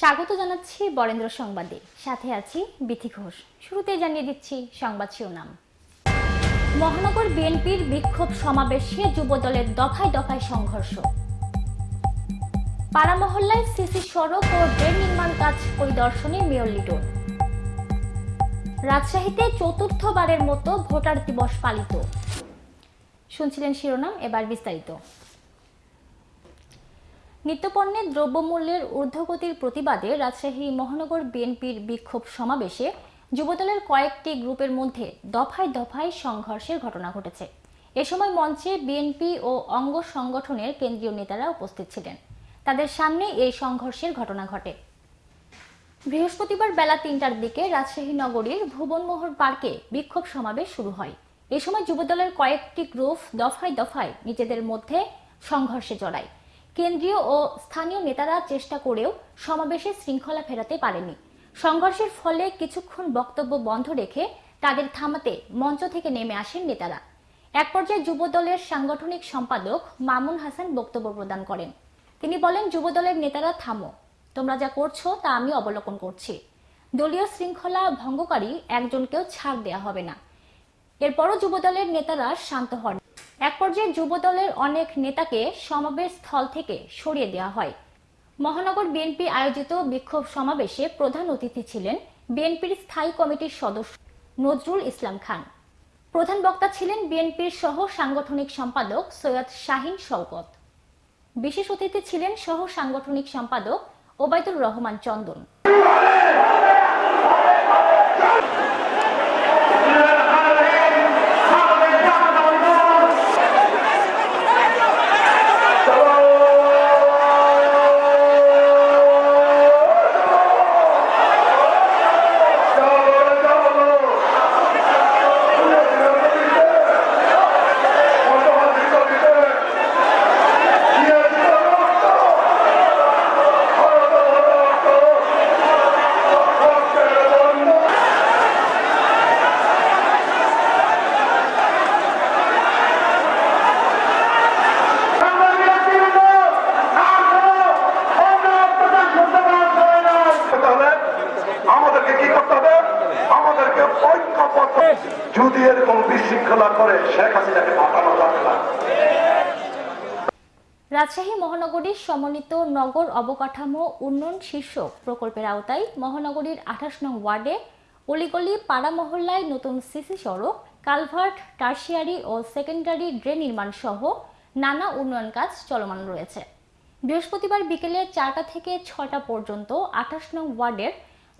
স্বাগত জানাচ্ছি বরেন্দ্র সংবাদে। সাথে আছি বিথি ঘোষ। শুরুতেই জানিয়ে দিচ্ছি সংবাদ শিরোনাম। মহানগর বিএনপির বিক্ষোভ সমাবেশে যুবদলের দফায় দফায় সংঘর্ষ। পাড়ামহল্লায় সিসি সড়ক ও ড্রেন নির্মাণ কাজ পরিদর্শনে মেয়র লিটন। রাজশাহীতে চতুর্থবারের মতো ভোটার দিবস পালিত। শুনছিলেন শিরোনাম, এবার বিস্তারিত। নিত্যপণ্যের দ্রব্যমূল্যের ঊর্ধ্বগতির প্রতিবাদে রাজশাহী মহানগর বিএনপির বিক্ষোভ সমাবেশে যুবদলের কয়েকটি গ্রুপের মধ্যে দফায় দফায় সংঘর্ষের ঘটনা ঘটেছে। এ সময় মঞ্চে বিএনপি ও অঙ্গ সংগঠনের কেন্দ্রীয় নেতারা উপস্থিত ছিলেন। তাদের সামনে এই সংঘর্ষের ঘটনা ঘটে। বৃহস্পতিবার বেলা তিনটার দিকে রাজশাহী নগরীর ভুবনমোহর পার্কে বিক্ষোভ সমাবেশ শুরু হয়। এ সময় যুবদলের কয়েকটি গ্রুপ দফায় দফায় নিজেদের মধ্যে সংঘর্ষে জড়ায়। কেন্দ্রীয় ও স্থানীয় নেতারা চেষ্টা করেও সমাবেশে শৃঙ্খলা ফেরাতে পারেনি সংঘর্ষের ফলে কিছুক্ষণ বক্তব্য বন্ধ রেখে তাদের থামাতে মঞ্চ থেকে নেমে আসেন নেতারা। এক পর্যায়ে যুবদলের সাংগঠনিক সম্পাদক মামুন হাসান বক্তব্য প্রদান করেন। তিনি বলেন, যুবদলের নেতারা, থামো। তোমরা যা করছ তা আমি অবলোকন করছি। দলীয় শৃঙ্খলা ভঙ্গকারী একজনকেও ছাড় দেয়া হবে না। এরপরও যুবদলের নেতারা শান্ত হন। এক পর্যায়ে যুবদলের অনেক নেতাকে সমাবেশ স্থল থেকে সরিয়ে দেওয়া হয়। মহানগর বিএনপি আয়োজিত বিক্ষোভ সমাবেশে প্রধান অতিথি ছিলেন বিএনপির স্থায়ী কমিটির সদস্য নজরুল ইসলাম খান। প্রধান বক্তা ছিলেন বিএনপির সহ সাংগঠনিক সম্পাদক সৈয়দ শাহিন শওকত। বিশেষ অতিথি ছিলেন সহ সাংগঠনিক সম্পাদক ওবায়দুর রহমান চন্দন। যদি এরকম বিশৃঙ্খলা করে শেখ হাসিনাকে পাঠানো যাবে না। রাজশাহী মহানগরীর সমন্বিত নগর অবকাঠামো উন্নয়ন শীর্ষক প্রকল্পের আওতায় মহানগরীর আঠাশ নং ওয়ার্ডে অলিগলি পাড়া মহল্লায় নতুন সিসি সড়ক কালভার্ট টার্সিয়ারি ও সেকেন্ডারি ড্রেন নির্মাণ সহ নানা উন্নয়ন কাজ চলমান রয়েছে। বৃহস্পতিবার বিকেলে চারটা থেকে ছটা পর্যন্ত আঠাশ নং ওয়ার্ডের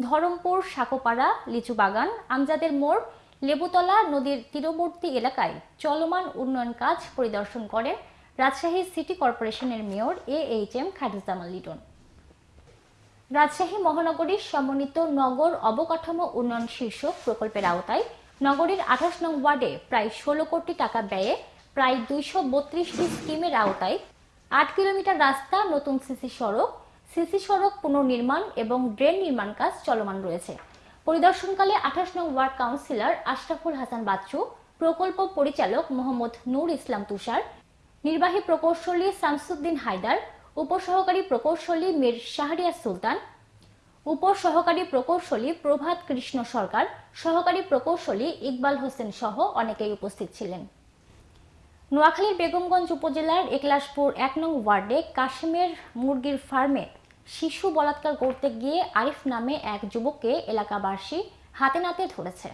ধরমপুর, সাকোপাড়া, লিচু বাগান, আমজাদের মোড়, লেবুতলা নদীর তীরবর্তী এলাকায় চলমান উন্নয়ন কাজ পরিদর্শন করেন রাজশাহী সিটি কর্পোরেশনের mayor A H M Khairuzzaman Liton. Rajshahi মহানগরীর সমন্বিত নগর অবকাঠামো উন্নয়ন শীর্ষক প্রকল্পের আওতায় নগরীর আঠাশ নং ওয়ার্ডে প্রায় ষোলো কোটি টাকা ব্যয়ে প্রায় দুইশো বত্রিশটি স্কিমের আওতায় আট কিলোমিটার রাস্তা, নতুন সিসি সড়ক সিসি সড়ক পুনর্নির্মাণ এবং ড্রেন নির্মাণ কাজ চলমান রয়েছে। পরিদর্শনকালে আঠাশ নং ওয়ার্ড কাউন্সিলর আশরাফুল হাসান বাচ্চু, প্রকল্প পরিচালক মোহাম্মদ নূর ইসলাম তুষার, নির্বাহী প্রকৌশলী শামসুদ্দিন হায়দার, উপসহকারী প্রকৌশলী মীর শাহরিয়ার সুলতান, উপসহকারী প্রকৌশলী প্রভাত কৃষ্ণ সরকার, সহকারী প্রকৌশলী ইকবাল হোসেন সহ অনেকেই উপস্থিত ছিলেন। নোয়াখালীর বেগমগঞ্জ উপজেলার একলাশপুর এক নং ওয়ার্ডে কাশিমের মুরগির ফার্মে শিশু বলাৎকার করতে গিয়ে আরিফ নামে এক যুবককে এলাকাবাসী হাতে নাতে ধরেছে।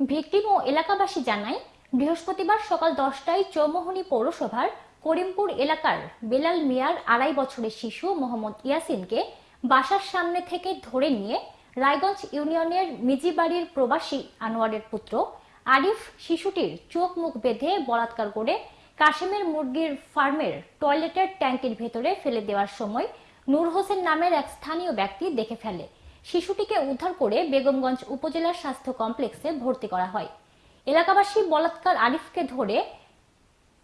ভিকটিম ও এলাকাবাসী জানায়, বৃহস্পতিবার সকাল দশটায় চৌমোহনী পৌরসভার করিমপুর এলাকার বেলাল মিয়ার আড়াই বছরের শিশু মোহাম্মদ ইয়াসিনকে বাসার সামনে থেকে ধরে নিয়ে রায়গঞ্জ ইউনিয়নের মিজিবাড়ির প্রবাসী আনোয়ারের পুত্র আরিফ শিশুটির চোখ মুখ বেঁধে বলাৎকার করে কাশেমের মুরগির ফার্মের টয়লেটের ট্যাঙ্কের ভেতরে ফেলে দেওয়ার সময় নূর হোসেন নামের এক স্থানীয় ব্যক্তি দেখে ফেলে। শিশুটিকে উদ্ধার করে বেগমগঞ্জ উপজেলা স্বাস্থ্য কমপ্লেক্সে ভর্তি করা হয়। এলাকাবাসী বলাৎকার আরিফকে ধরে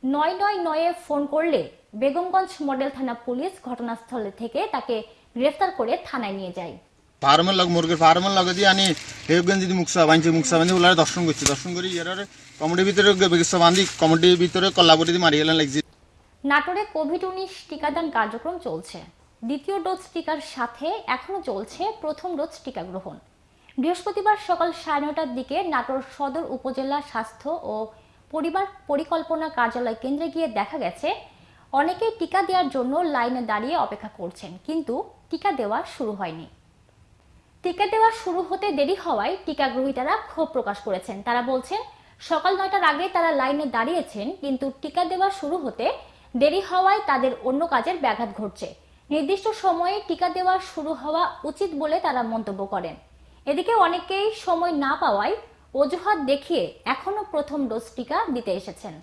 নয় নয় নয়ে ফোন করলে বেগমগঞ্জ মডেল থানা পুলিশ ঘটনাস্থলে থেকে তাকে গ্রেফতার করে থানায় নিয়ে যায়। ফার্মের লগ মুরগির ফার্মের লগে দিয়ে আনি হেউগেন যদি মুকসা বাঁধছে মুকসা বাঁধি ওলারে দর্শন করছি। দর্শন করি ইয়ার কমিটির ভিতরে বেগিস বান্ধি কমিটির ভিতরে কল্লাবরি দিয়ে মারি গেলেন লাগছে। নাটোরে কোভিড উনিশ টিকাদান কার্যক্রম চলছে। দ্বিতীয় ডোজ টিকার সাথে এখনও চলছে প্রথম ডোজ টিকা গ্রহণ। বৃহস্পতিবার সকাল সাড়ে নটার দিকে নাটোর সদর উপজেলা স্বাস্থ্য ও পরিবার পরিকল্পনা কার্যালয় কেন্দ্রে গিয়ে দেখা গেছে অনেকেই টিকা দেওয়ার জন্য লাইনে দাঁড়িয়ে অপেক্ষা করছেন, কিন্তু টিকা দেওয়া শুরু হয়নি। টিকা দেওয়া শুরু হতে দেরি হওয়ায় টিকা গ্রহীতারা ক্ষোভ প্রকাশ করেছেন। তারা বলছেন, সকাল নয়টার আগে তারা লাইনে দাঁড়িয়েছেন, কিন্তু টিকা দেওয়া শুরু হতে দেরি হওয়ায় তাদের অন্য কাজের ব্যাঘাত ঘটছে। নির্দিষ্ট সময়ে টিকা দেওয়া শুরু হওয়া উচিত বলে তারা মন্তব্য করেন। এদিকে অনেকেই সময় না পাওয়ায় অজুহাত দেখিয়ে এখনও প্রথম ডোজ টিকা দিতে এসেছেন।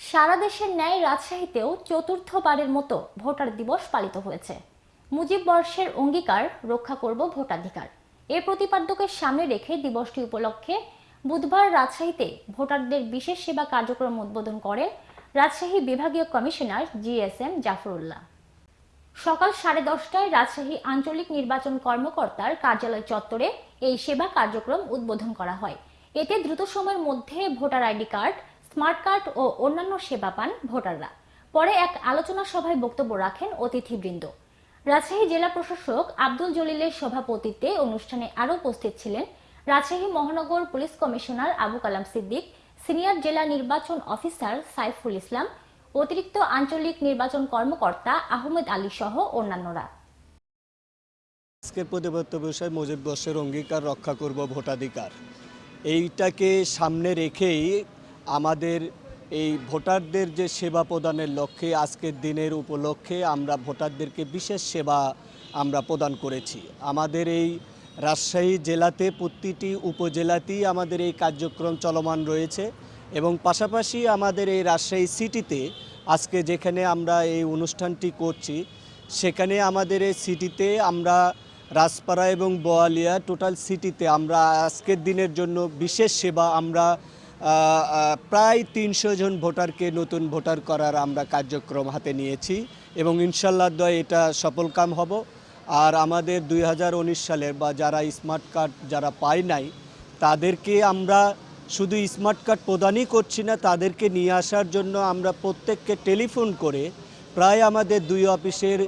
সারা দেশের ন্যায় রাজশাহীতেও চতুর্থবারের মতো ভোটার দিবস পালিত হয়েছে। মুজিব বর্ষের অঙ্গীকার রক্ষা করব ভোটাধিকার। এ প্রতিপাদ্যকে সামনে রেখে দিবসটি উপলক্ষে বুধবার রাজশাহীতে ভোটারদের বিশেষ সেবা কার্যক্রম উদ্বোধন করেন রাজশাহী বিভাগীয় কমিশনার জিএসএম জাফরুল্লাহ। সকাল সাড়ে দশটায় রাজশাহী আঞ্চলিক নির্বাচন কর্মকর্তার কার্যালয় চত্বরে এই সেবা কার্যক্রম উদ্বোধন করা হয়। এতে দ্রুত সময়ের মধ্যে voter ID card, smart card ও অন্যান্য সেবা পান ভোটাররা। পরে এক আলোচনা সভায় বক্তব্য রাখেন অতিথিবৃন্দ। রাজশাহী জেলা প্রশাসক আব্দুল জলিলের সভাপতিত্বে অনুষ্ঠানে আরও উপস্থিত ছিলেন রাজশাহী মহানগর police commissioner Abu Kalam Siddique, senior জেলা নির্বাচন অফিসার সাইফুল ইসলাম অতিরিক্ত আঞ্চলিক নির্বাচন কর্মকর্তা আহমেদ আলী সহ অন্যান্যরা। আজকের প্রতিবদ্ধ বিষয় মুজিব বর্ষের অঙ্গীকার রক্ষা করব ভোটাধিকার। এইটাকে সামনে রেখেই আমাদের এই ভোটারদের যে সেবা প্রদানের লক্ষ্যে আজকের দিনের উপলক্ষে আমরা ভোটারদেরকে বিশেষ সেবা আমরা প্রদান করেছি। আমাদের এই রাজশাহী জেলাতে প্রতিটি উপজেলাতেই আমাদের এই কার্যক্রম চলমান রয়েছে। এবং পাশাপাশি আমাদের এই রাজশাহী সিটিতে আজকে যেখানে আমরা এই অনুষ্ঠানটি করছি, সেখানে আমাদের এই সিটিতে আমরা রাজপাড়া এবং বোয়ালিয়া টোটাল সিটিতে আমরা আজকের দিনের জন্য বিশেষ সেবা আমরা প্রায় তিনশো জন ভোটারকে নতুন ভোটার করার আমরা কার্যক্রম হাতে নিয়েছি এবং ইনশাল্লাহ দয় এটা সফলকাম হব। আর আমাদের দুই হাজার উনিশ সালের বা যারা স্মার্ট কার্ড যারা পায় নাই, তাদেরকে আমরা শুধু স্মার্ট কার্ড প্রদানই করছি না, তাদেরকে নিয়ে আসার জন্য আমরা প্রত্যেককে টেলিফোন করে প্রায় আমাদের দুই অফিসের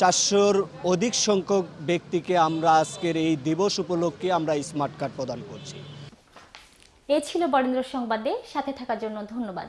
চারশোর অধিক সংখ্যক ব্যক্তিকে আমরা আজকের এই দিবস উপলক্ষে আমরা স্মার্ট কার্ড প্রদান করছি। এ ছিল বরেন্দ্র সংবাদে, সাথে থাকার জন্য ধন্যবাদ।